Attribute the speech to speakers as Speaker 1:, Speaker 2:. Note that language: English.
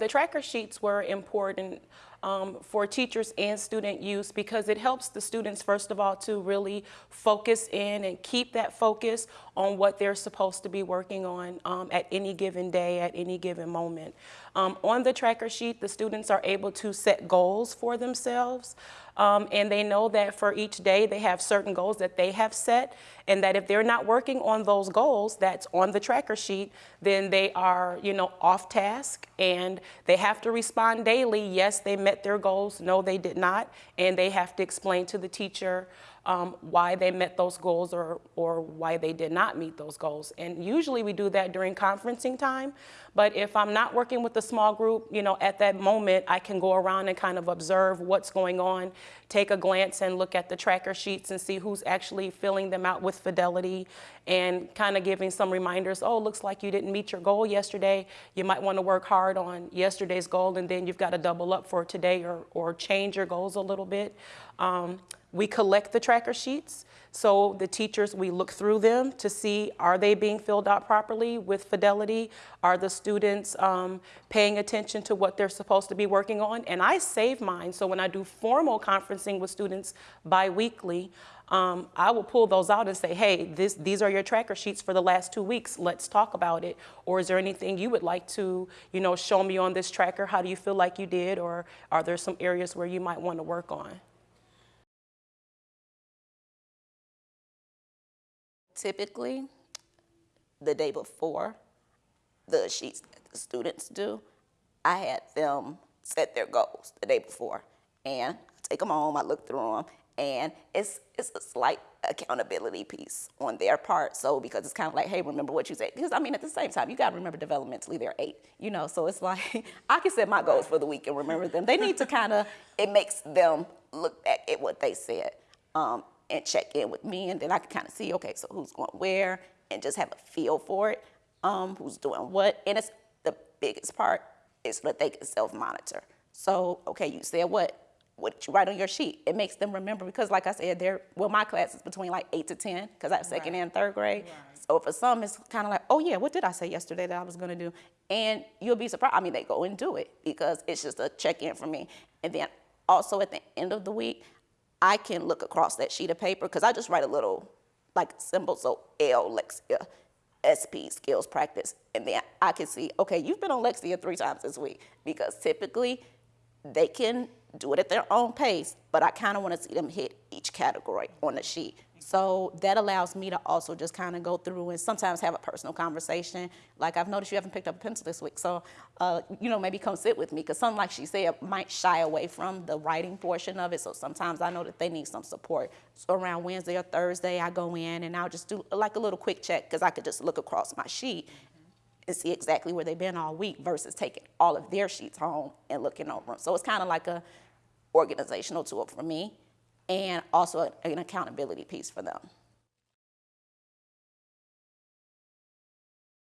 Speaker 1: The tracker sheets were important um, for teachers and student use because it helps the students, first of all, to really focus in and keep that focus on what they're supposed to be working on um, at any given day, at any given moment. Um, on the tracker sheet, the students are able to set goals for themselves. Um, and they know that for each day they have certain goals that they have set and that if they're not working on those goals that's on the tracker sheet, then they are, you know, off task and they have to respond daily. Yes, they met their goals. No, they did not. And they have to explain to the teacher um, why they met those goals or, or why they did not meet those goals. And usually we do that during conferencing time. But if I'm not working with a small group, you know, at that moment, I can go around and kind of observe what's going on, take a glance and look at the tracker sheets and see who's actually filling them out with fidelity and kind of giving some reminders, oh, looks like you didn't meet your goal yesterday. You might want to work hard on yesterday's goal and then you've got to double up for today or, or change your goals a little bit. Um, we collect the tracker sheets. So the teachers, we look through them to see, are they being filled out properly with fidelity? Are the students um, paying attention to what they're supposed to be working on? And I save mine. So when I do formal conferencing with students biweekly, um, I will pull those out and say, hey, this, these are your tracker sheets for the last two weeks. Let's talk about it. Or is there anything you would like to, you know, show me on this tracker? How do you feel like you did? Or are there some areas where you might want to work on?
Speaker 2: typically the day before the sheets that the students do, I had them set their goals the day before. And I take them home, I look through them, and it's, it's a slight accountability piece on their part. So because it's kind of like, hey, remember what you said. Because I mean, at the same time, you got to remember developmentally they're eight, you know. So it's like I can set my goals for the week and remember them. They need to kind of it makes them look back at what they said. Um, and check in with me, and then I can kind of see, okay, so who's going where, and just have a feel for it, um, who's doing what. And it's the biggest part is that they can self-monitor. So, okay, you said what? What you write on your sheet? It makes them remember because, like I said, they're well, my class is between like eight to ten because I have second right. and third grade. Right. So for some, it's kind of like, oh yeah, what did I say yesterday that I was gonna do? And you'll be surprised. I mean, they go and do it because it's just a check-in for me. And then also at the end of the week, I can look across that sheet of paper because I just write a little like symbol, so L, Lexia, SP, skills practice, and then I can see, okay, you've been on Lexia three times this week because typically they can do it at their own pace, but I kind of want to see them hit each category on the sheet. So that allows me to also just kind of go through and sometimes have a personal conversation. Like I've noticed you haven't picked up a pencil this week, so uh, you know maybe come sit with me because some, like she said, might shy away from the writing portion of it. So sometimes I know that they need some support. So around Wednesday or Thursday, I go in and I'll just do like a little quick check because I could just look across my sheet and see exactly where they've been all week versus taking all of their sheets home and looking over them. So it's kind of like a organizational tool for me and also an accountability piece for them.